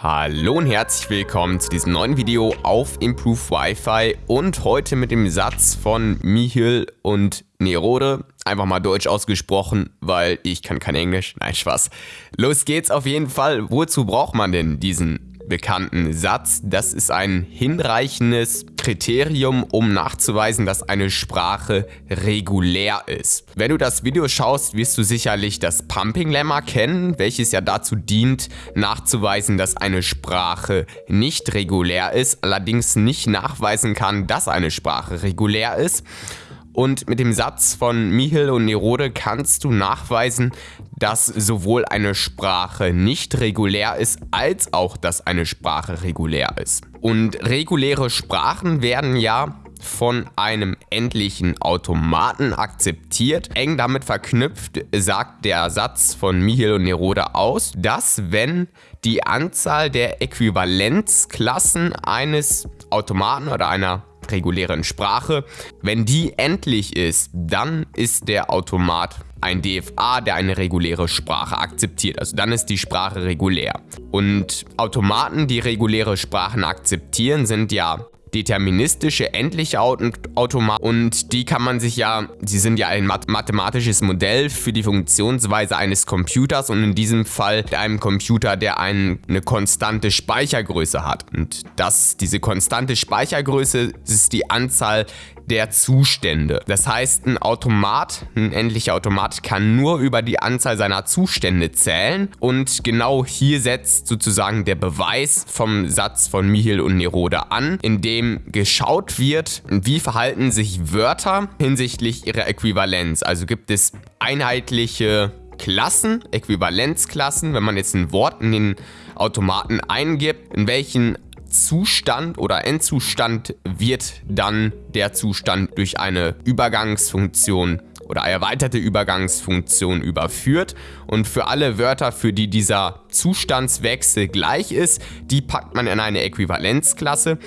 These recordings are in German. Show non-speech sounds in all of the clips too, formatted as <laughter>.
Hallo und herzlich willkommen zu diesem neuen Video auf Improve Wi-Fi und heute mit dem Satz von Michel und Nerode. Einfach mal deutsch ausgesprochen, weil ich kann kein Englisch. Nein, Spaß. Los geht's auf jeden Fall. Wozu braucht man denn diesen bekannten Satz. Das ist ein hinreichendes Kriterium, um nachzuweisen, dass eine Sprache regulär ist. Wenn du das Video schaust, wirst du sicherlich das Pumping-Lemma kennen, welches ja dazu dient, nachzuweisen, dass eine Sprache nicht regulär ist, allerdings nicht nachweisen kann, dass eine Sprache regulär ist. Und mit dem Satz von Michel und Nerode kannst du nachweisen, dass sowohl eine Sprache nicht regulär ist, als auch, dass eine Sprache regulär ist. Und reguläre Sprachen werden ja von einem endlichen Automaten akzeptiert. Eng damit verknüpft sagt der Satz von Michel und Nerode aus, dass wenn die Anzahl der Äquivalenzklassen eines Automaten oder einer regulären Sprache. Wenn die endlich ist, dann ist der Automat ein DFA, der eine reguläre Sprache akzeptiert. Also dann ist die Sprache regulär. Und Automaten, die reguläre Sprachen akzeptieren, sind ja deterministische, endliche Automaten und die kann man sich ja, sie sind ja ein mathematisches Modell für die Funktionsweise eines Computers und in diesem Fall einem Computer, der ein, eine konstante Speichergröße hat. Und das, diese konstante Speichergröße ist die Anzahl der Zustände. Das heißt, ein Automat, ein endlicher Automat, kann nur über die Anzahl seiner Zustände zählen und genau hier setzt sozusagen der Beweis vom Satz von Michel und Nerode an, in dem geschaut wird, wie verhalten sich Wörter hinsichtlich ihrer Äquivalenz. Also gibt es einheitliche Klassen, Äquivalenzklassen, wenn man jetzt ein Wort in den Automaten eingibt, in welchen Zustand oder Endzustand wird dann der Zustand durch eine Übergangsfunktion oder erweiterte Übergangsfunktion überführt. Und für alle Wörter, für die dieser Zustandswechsel gleich ist, die packt man in eine Äquivalenzklasse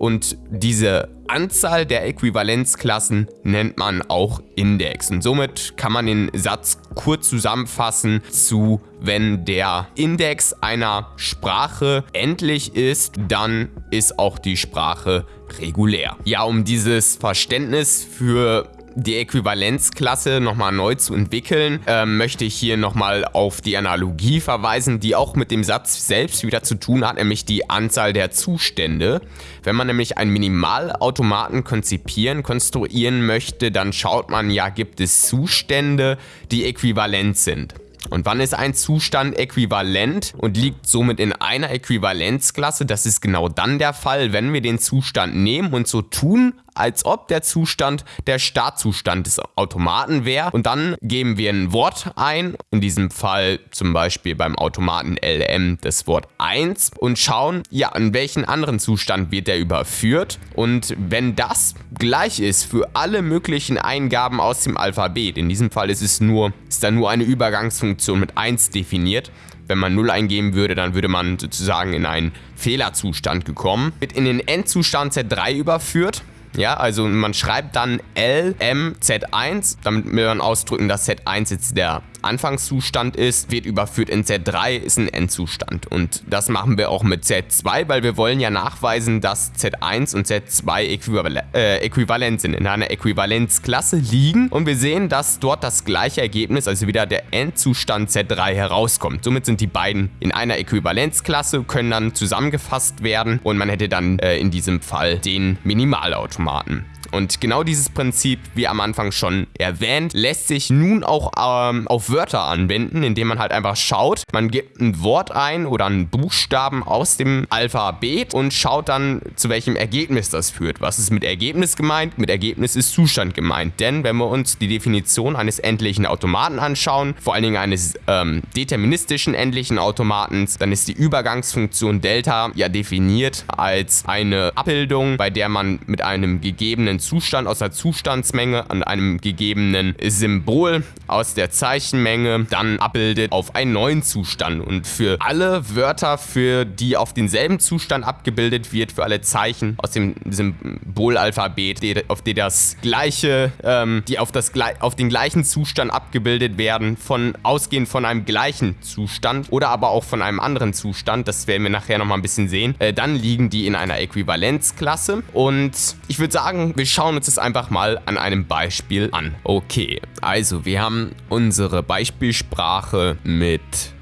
und diese Anzahl der Äquivalenzklassen nennt man auch Index. Und somit kann man den Satz kurz zusammenfassen zu, wenn der Index einer Sprache endlich ist, dann ist auch die Sprache regulär. Ja, um dieses Verständnis für die Äquivalenzklasse nochmal neu zu entwickeln, äh, möchte ich hier nochmal auf die Analogie verweisen, die auch mit dem Satz selbst wieder zu tun hat, nämlich die Anzahl der Zustände. Wenn man nämlich einen Minimalautomaten konzipieren, konstruieren möchte, dann schaut man ja, gibt es Zustände, die äquivalent sind. Und wann ist ein Zustand äquivalent und liegt somit in einer Äquivalenzklasse? Das ist genau dann der Fall, wenn wir den Zustand nehmen und so tun, als ob der Zustand der Startzustand des Automaten wäre. Und dann geben wir ein Wort ein, in diesem Fall zum Beispiel beim Automaten LM das Wort 1 und schauen, ja, an welchen anderen Zustand wird der überführt. Und wenn das gleich ist für alle möglichen Eingaben aus dem Alphabet, in diesem Fall ist es nur, ist da nur eine Übergangsfunktion mit 1 definiert, wenn man 0 eingeben würde, dann würde man sozusagen in einen Fehlerzustand gekommen. Wird in den Endzustand Z3 überführt. Ja, also man schreibt dann LMZ1, damit wir dann ausdrücken, dass Z1 jetzt der Anfangszustand ist, wird überführt in Z3, ist ein Endzustand. Und das machen wir auch mit Z2, weil wir wollen ja nachweisen, dass Z1 und Z2 äquival äh, äquivalent sind, in einer Äquivalenzklasse liegen. Und wir sehen, dass dort das gleiche Ergebnis, also wieder der Endzustand Z3 herauskommt. Somit sind die beiden in einer Äquivalenzklasse, können dann zusammengefasst werden und man hätte dann äh, in diesem Fall den Minimalautomaten. Und genau dieses Prinzip, wie am Anfang schon erwähnt, lässt sich nun auch ähm, auf Wörter anwenden, indem man halt einfach schaut, man gibt ein Wort ein oder einen Buchstaben aus dem Alphabet und schaut dann, zu welchem Ergebnis das führt. Was ist mit Ergebnis gemeint? Mit Ergebnis ist Zustand gemeint. Denn wenn wir uns die Definition eines endlichen Automaten anschauen, vor allen Dingen eines ähm, deterministischen endlichen Automatens, dann ist die Übergangsfunktion Delta ja definiert als eine Abbildung, bei der man mit einem gegebenen Zustand aus der Zustandsmenge an einem gegebenen Symbol aus der Zeichenmenge dann abbildet auf einen neuen Zustand. Und für alle Wörter, für die auf denselben Zustand abgebildet wird, für alle Zeichen aus dem Symbolalphabet, auf die das gleiche, ähm, die auf, das, auf den gleichen Zustand abgebildet werden, von ausgehend von einem gleichen Zustand oder aber auch von einem anderen Zustand, das werden wir nachher nochmal ein bisschen sehen, äh, dann liegen die in einer Äquivalenzklasse. Und ich würde sagen, wir schauen uns das einfach mal an einem Beispiel an. Okay, also wir haben unsere Beispielsprache mit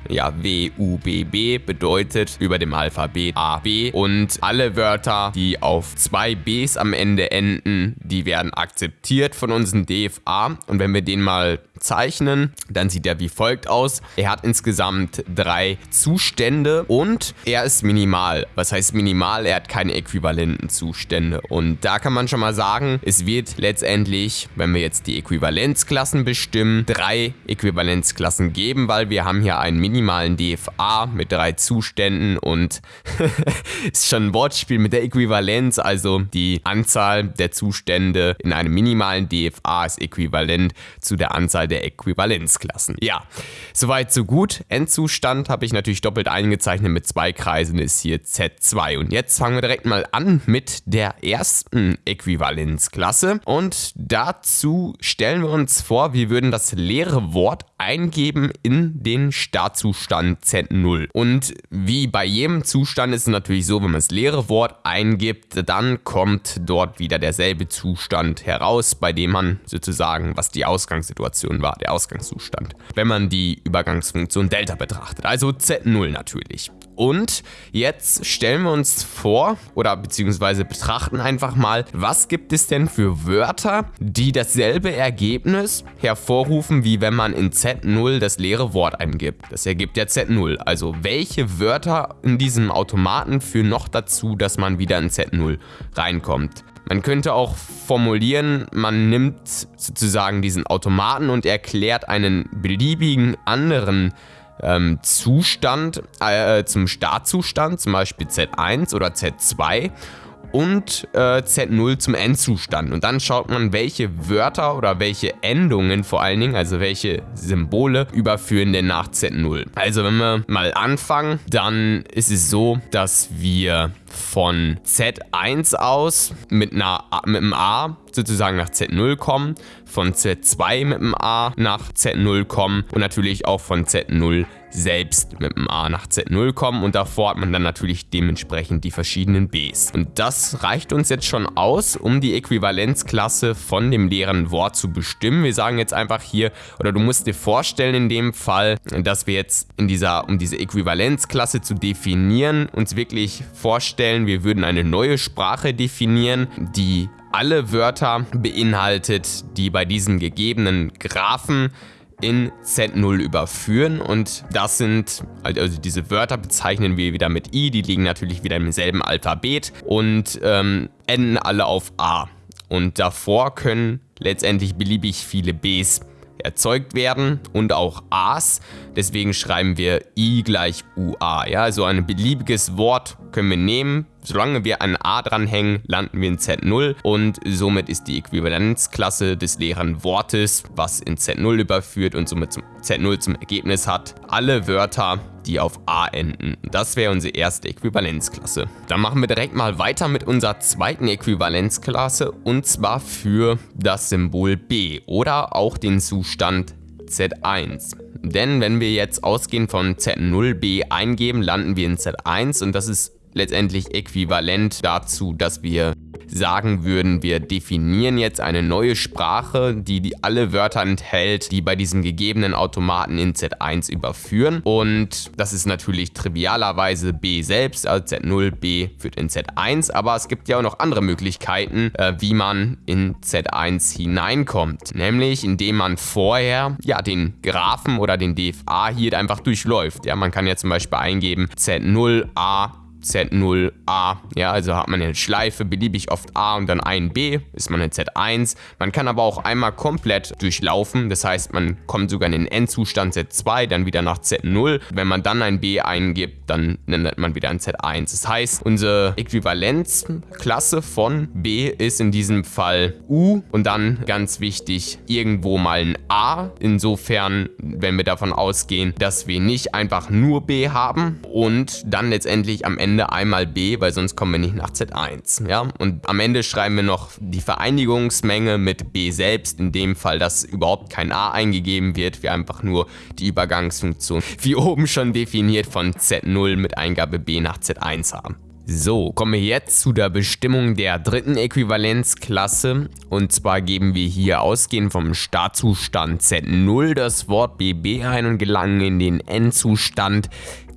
ja, W-U-B-B bedeutet über dem Alphabet A, B und alle Wörter, die auf zwei Bs am Ende enden, die werden akzeptiert von unserem DFA und wenn wir den mal zeichnen, dann sieht er wie folgt aus. Er hat insgesamt drei Zustände und er ist minimal. Was heißt minimal? Er hat keine äquivalenten Zustände und da kann man schon mal sagen, es wird letztendlich, wenn wir jetzt die Äquivalenzklassen bestimmen, drei Äquivalenzklassen geben, weil wir haben hier einen Minimal minimalen DFA mit drei Zuständen und <laughs> ist schon ein Wortspiel mit der Äquivalenz, also die Anzahl der Zustände in einem minimalen DFA ist äquivalent zu der Anzahl der Äquivalenzklassen. Ja, soweit so gut. Endzustand habe ich natürlich doppelt eingezeichnet mit zwei Kreisen, ist hier Z2. Und jetzt fangen wir direkt mal an mit der ersten Äquivalenzklasse und dazu stellen wir uns vor, wir würden das leere Wort eingeben in den Startzustand Z0. Und wie bei jedem Zustand ist es natürlich so, wenn man das leere Wort eingibt, dann kommt dort wieder derselbe Zustand heraus, bei dem man sozusagen, was die Ausgangssituation war, der Ausgangszustand. Wenn man die Übergangsfunktion Delta betrachtet, also Z0 natürlich. Und jetzt stellen wir uns vor oder beziehungsweise betrachten einfach mal, was gibt es denn für Wörter, die dasselbe Ergebnis hervorrufen, wie wenn man in Z0 das leere Wort eingibt. Das ergibt ja Z0. Also welche Wörter in diesem Automaten führen noch dazu, dass man wieder in Z0 reinkommt. Man könnte auch formulieren, man nimmt sozusagen diesen Automaten und erklärt einen beliebigen anderen ähm, Zustand äh, zum Startzustand, zum Beispiel Z1 oder Z2 und äh, Z0 zum Endzustand. Und dann schaut man, welche Wörter oder welche Endungen vor allen Dingen, also welche Symbole überführen denn nach Z0. Also wenn wir mal anfangen, dann ist es so, dass wir von Z1 aus mit, einer, mit einem A sozusagen nach Z0 kommen, von Z2 mit einem A nach Z0 kommen und natürlich auch von Z0 selbst mit dem A nach Z0 kommen und davor hat man dann natürlich dementsprechend die verschiedenen Bs. Und das reicht uns jetzt schon aus, um die Äquivalenzklasse von dem leeren Wort zu bestimmen. Wir sagen jetzt einfach hier, oder du musst dir vorstellen in dem Fall, dass wir jetzt in dieser, um diese Äquivalenzklasse zu definieren, uns wirklich vorstellen, wir würden eine neue Sprache definieren, die alle Wörter beinhaltet, die bei diesen gegebenen Graphen in Z0 überführen und das sind, also diese Wörter bezeichnen wir wieder mit I, die liegen natürlich wieder im selben Alphabet und ähm, enden alle auf A. Und davor können letztendlich beliebig viele Bs erzeugt werden und auch A's. Deswegen schreiben wir I gleich UA. Ja, also ein beliebiges Wort können wir nehmen, Solange wir ein A dranhängen, landen wir in Z0 und somit ist die Äquivalenzklasse des leeren Wortes, was in Z0 überführt und somit zum Z0 zum Ergebnis hat, alle Wörter, die auf A enden. Das wäre unsere erste Äquivalenzklasse. Dann machen wir direkt mal weiter mit unserer zweiten Äquivalenzklasse und zwar für das Symbol B oder auch den Zustand Z1. Denn wenn wir jetzt ausgehend von Z0b eingeben, landen wir in Z1 und das ist letztendlich äquivalent dazu, dass wir sagen würden, wir definieren jetzt eine neue Sprache, die, die alle Wörter enthält, die bei diesem gegebenen Automaten in Z1 überführen. Und das ist natürlich trivialerweise B selbst, also Z0, B führt in Z1, aber es gibt ja auch noch andere Möglichkeiten, äh, wie man in Z1 hineinkommt. Nämlich indem man vorher ja den Graphen oder den DFA hier einfach durchläuft. Ja, man kann ja zum Beispiel eingeben Z0A Z0A. Ja, also hat man eine Schleife beliebig oft A und dann ein B, ist man in Z1. Man kann aber auch einmal komplett durchlaufen. Das heißt, man kommt sogar in den Endzustand Z2, dann wieder nach Z0. Wenn man dann ein B eingibt, dann nennt man wieder ein Z1. Das heißt, unsere Äquivalenzklasse von B ist in diesem Fall U und dann ganz wichtig, irgendwo mal ein A. Insofern, wenn wir davon ausgehen, dass wir nicht einfach nur B haben und dann letztendlich am Ende einmal B, weil sonst kommen wir nicht nach Z1. Ja? Und am Ende schreiben wir noch die Vereinigungsmenge mit B selbst, in dem Fall, dass überhaupt kein A eingegeben wird, wir einfach nur die Übergangsfunktion, wie oben schon definiert, von Z0 mit Eingabe B nach Z1 haben. So, kommen wir jetzt zu der Bestimmung der dritten Äquivalenzklasse. Und zwar geben wir hier ausgehend vom Startzustand Z0 das Wort BB ein und gelangen in den Endzustand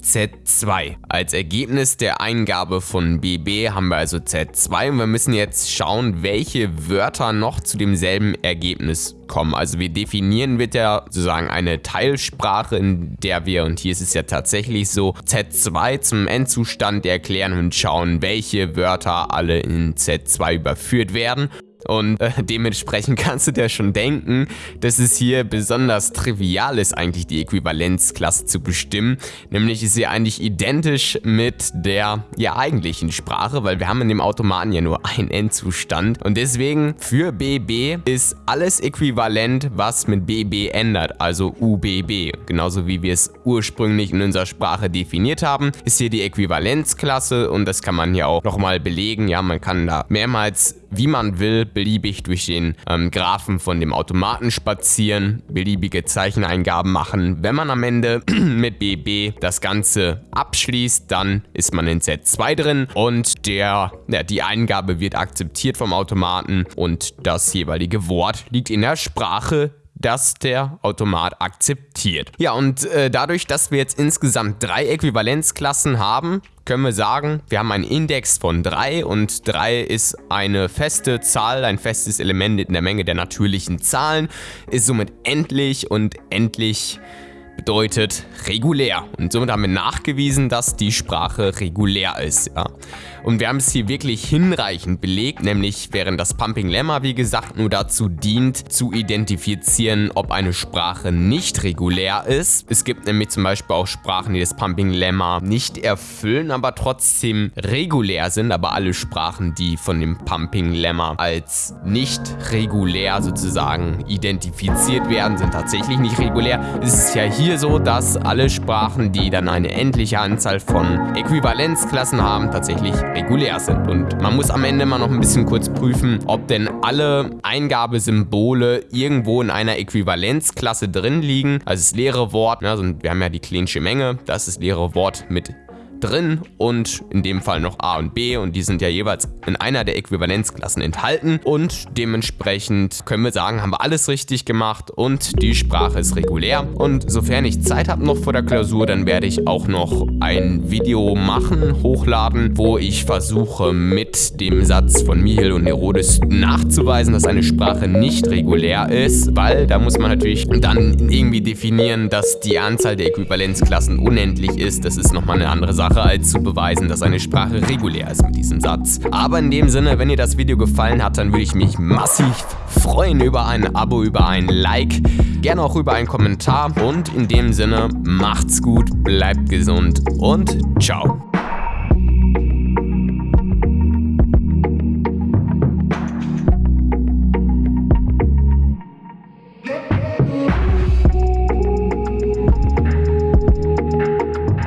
Z2. Als Ergebnis der Eingabe von BB haben wir also Z2 und wir müssen jetzt schauen, welche Wörter noch zu demselben Ergebnis kommen. Also wir definieren wird ja sozusagen eine Teilsprache, in der wir, und hier ist es ja tatsächlich so, Z2 zum Endzustand erklären und schauen, welche Wörter alle in Z2 überführt werden. Und äh, dementsprechend <laughs> kannst du dir schon denken, dass es hier besonders trivial ist, eigentlich die Äquivalenzklasse zu bestimmen. Nämlich ist sie eigentlich identisch mit der ja, eigentlichen Sprache, weil wir haben in dem Automaten ja nur einen Endzustand. Und deswegen für BB ist alles äquivalent, was mit BB ändert, also UBB. Genauso wie wir es ursprünglich in unserer Sprache definiert haben, ist hier die Äquivalenzklasse und das kann man hier auch nochmal belegen. Ja, man kann da mehrmals, wie man will, beliebig durch den ähm, Graphen von dem Automaten spazieren, beliebige Zeicheneingaben machen. Wenn man am Ende <clears throat> mit BB das Ganze abschließt, dann ist man in Z2 drin und der, ja, die Eingabe wird akzeptiert vom Automaten und das jeweilige Wort liegt in der Sprache das der Automat akzeptiert. Ja, und äh, dadurch, dass wir jetzt insgesamt drei Äquivalenzklassen haben, können wir sagen, wir haben einen Index von 3 und 3 ist eine feste Zahl, ein festes Element in der Menge der natürlichen Zahlen, ist somit endlich und endlich bedeutet regulär. Und somit haben wir nachgewiesen, dass die Sprache regulär ist. Ja. Und wir haben es hier wirklich hinreichend belegt, nämlich während das Pumping Lemma, wie gesagt, nur dazu dient, zu identifizieren, ob eine Sprache nicht regulär ist. Es gibt nämlich zum Beispiel auch Sprachen, die das Pumping Lemma nicht erfüllen, aber trotzdem regulär sind. Aber alle Sprachen, die von dem Pumping Lemma als nicht regulär sozusagen identifiziert werden, sind tatsächlich nicht regulär. Es ist ja hier so, dass alle Sprachen, die dann eine endliche Anzahl von Äquivalenzklassen haben, tatsächlich regulär sind. Und man muss am Ende mal noch ein bisschen kurz prüfen, ob denn alle Eingabesymbole irgendwo in einer Äquivalenzklasse drin liegen. Also das leere Wort, also wir haben ja die klinische Menge, das ist das leere Wort mit drin und in dem Fall noch A und B und die sind ja jeweils in einer der Äquivalenzklassen enthalten und dementsprechend können wir sagen, haben wir alles richtig gemacht und die Sprache ist regulär und sofern ich Zeit habe noch vor der Klausur, dann werde ich auch noch ein Video machen, hochladen, wo ich versuche mit dem Satz von Michel und Herodes nachzuweisen, dass eine Sprache nicht regulär ist, weil da muss man natürlich dann irgendwie definieren, dass die Anzahl der Äquivalenzklassen unendlich ist. Das ist nochmal eine andere Sache. Sache, als zu beweisen, dass eine Sprache regulär ist mit diesem Satz. Aber in dem Sinne, wenn dir das Video gefallen hat, dann würde ich mich massiv freuen über ein Abo, über ein Like, gerne auch über einen Kommentar und in dem Sinne, macht's gut, bleibt gesund und ciao.